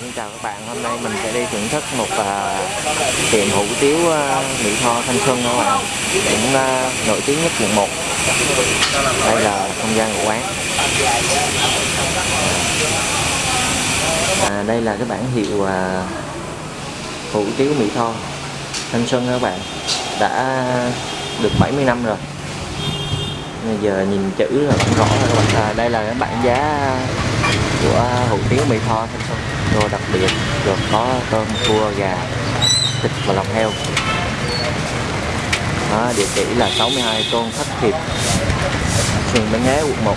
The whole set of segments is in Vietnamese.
xin chào các bạn. Hôm nay mình sẽ đi thưởng thức một uh, tiệm hủ tiếu uh, Mỹ Tho Thanh Xuân các bạn. Cũng uh, nổi tiếng nhất quận một. Đây là không gian của quán. À, đây là cái bản hiệu uh, hủ tiếu Mỹ Tho Thanh Xuân các bạn. Đã được 70 năm rồi. Bây giờ nhìn chữ là cũng rõ rồi các bạn. À, đây là cái bảng giá của hủ tiếu Mỹ Tho Thanh Xuân đồ đặc biệt gồm có tôm cua gà thịt và lòng heo. Đó, địa chỉ là 62 Tôn Thất Hiệp phường Bến Nghé quận 1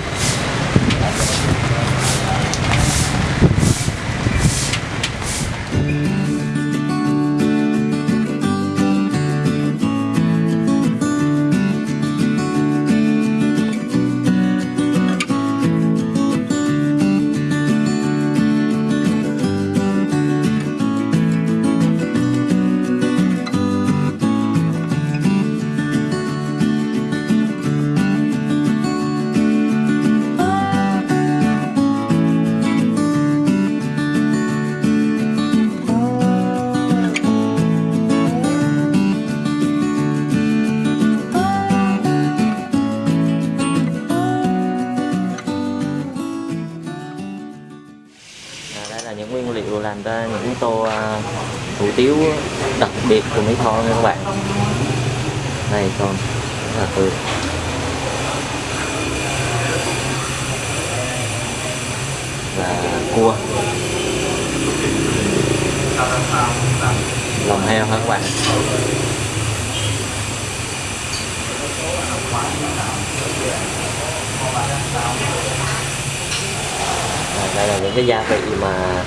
tiếu đặc biệt của Mỹ Tho nha các bạn. Đây, con. Rất là tươi và cua. Lòng heo hả các bạn? Đây là những cái gia vị mà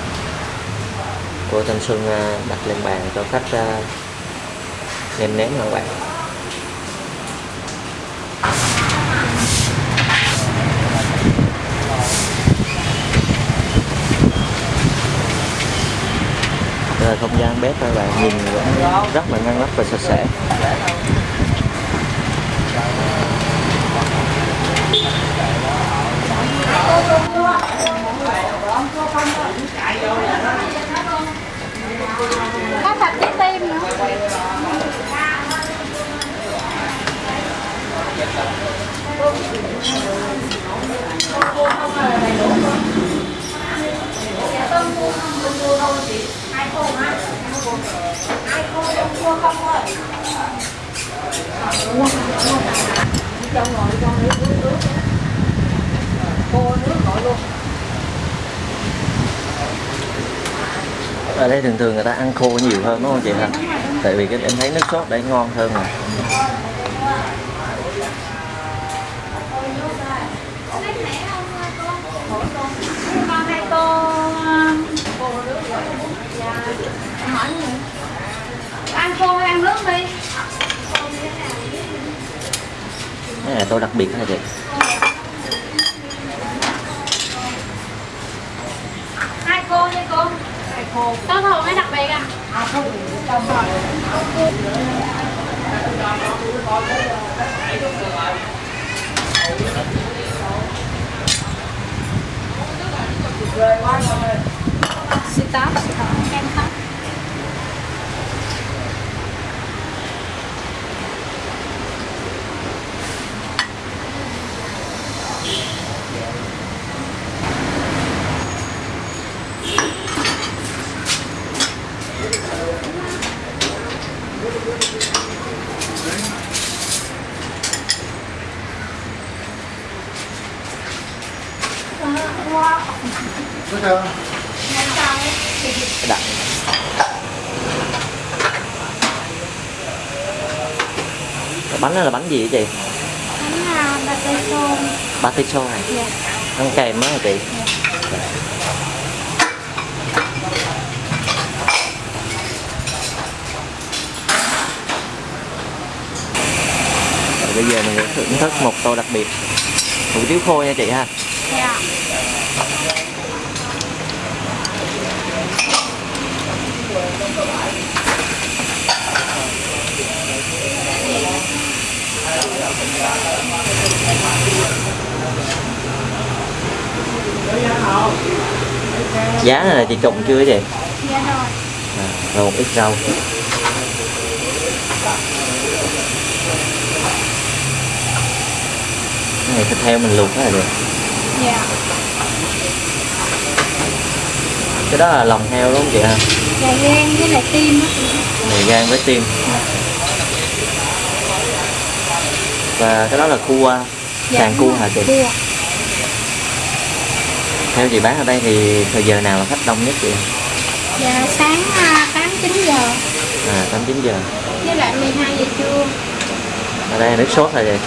cô Thanh Xuân đặt lên bàn cho khách à, nêm nếm các bạn? Đây là không gian bếp các bạn nhìn vẫn rất là ngăn nắp và sạch sẽ. có thịt với tim nữa ở đây thường thường người ta ăn khô nhiều hơn, đúng không chị ha? Tại vì cái em thấy nước sốt đây ngon hơn mà con hai tô hỏi nữa ăn khô hay ăn nước đi tôi đặc biệt hả chị hai cô đi cô. Hai cô có thường hay đặc biệt à? Xì táo, xì táo, đậm cái bánh này là bánh gì vậy chị? Bánh là bạch tê xôn paticho này Dạ ăn kèm á hả chị? Rồi bây giờ mình sẽ thưởng thức một tô đặc biệt. Hủ tiếu khô nha chị ha Dạ giá này là chị trụng chưa vậy Dạ rồi. à, rồi một ít rau cái này thịt heo mình luộc rất là được Dạ. cái đó là lòng heo đúng không chị ha Dạ gan với lại tim á. này gan với tim và cái đó là cua Dạ, sàn cua hả chị Cua. Theo chị bán ở đây thì thời giờ nào là khách đông nhất chị Dạ sáng à, 8 9 giờ à tám chín giờ với lại 12 giờ trưa. ở đây nước sốt là gì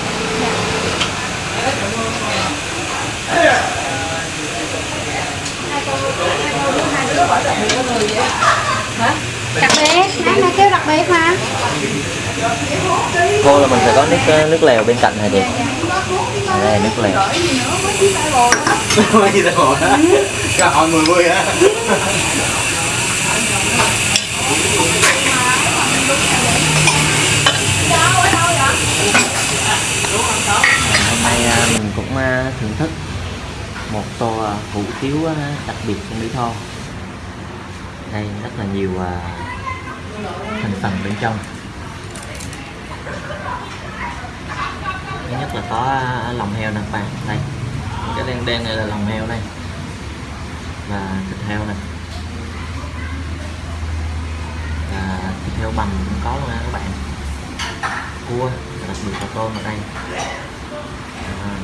Đặc biệt, nãy nó kêu đặc biệt mà. cô là mình phải có nước nước lèo bên cạnh hả chị đây nước lèo Mấy gì đâu bộ đó. Cả hỏi mười mươi á. Hôm nay à, mình cũng à, thưởng thức một tô à, hủ tiếu đặc biệt của Mỹ Tho. Đây rất là nhiều thành phần bên trong thứ nhất là có à, lòng heo nè các bạn. Đây. Cái đen đen này là lòng heo đây. Và thịt heo này. Và thịt heo bằm cũng có luôn nha các bạn. Cua và đặc biệt là tôm ở đây. À.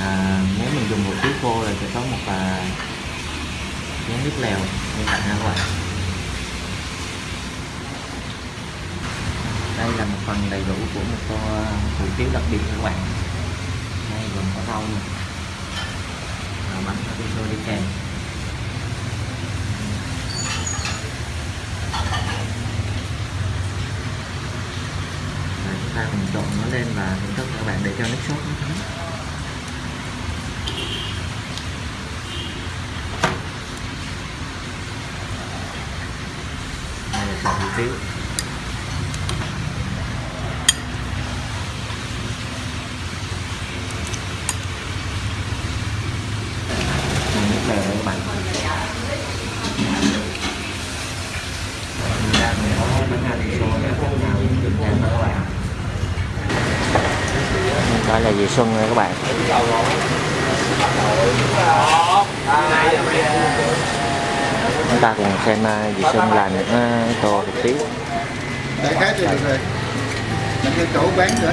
À, nếu mình dùng một tí khô là sẽ có một à, miếng nước lèo. Như vậy ha các bạn. Đây là một phần đầy đủ của một tô hủ tiếu đặc biệt các bạn. Đây, gồm có rau nè. Và bánh atiso đi kèm. Và chúng ta cùng trộn nó lên và thưởng thức các bạn để cho nước sốt nó thấm. Đây là hủ tiếu Đây, nước lèo đây các bạn Mình đang có bánh atiso để phút nào được ăn đó là dì Xuân nha các bạn. Chúng ta cùng xem à, dì Xuân làm những tô hủ tiếu Đại khái thì được rồi. Mình cái chỗ bán nữa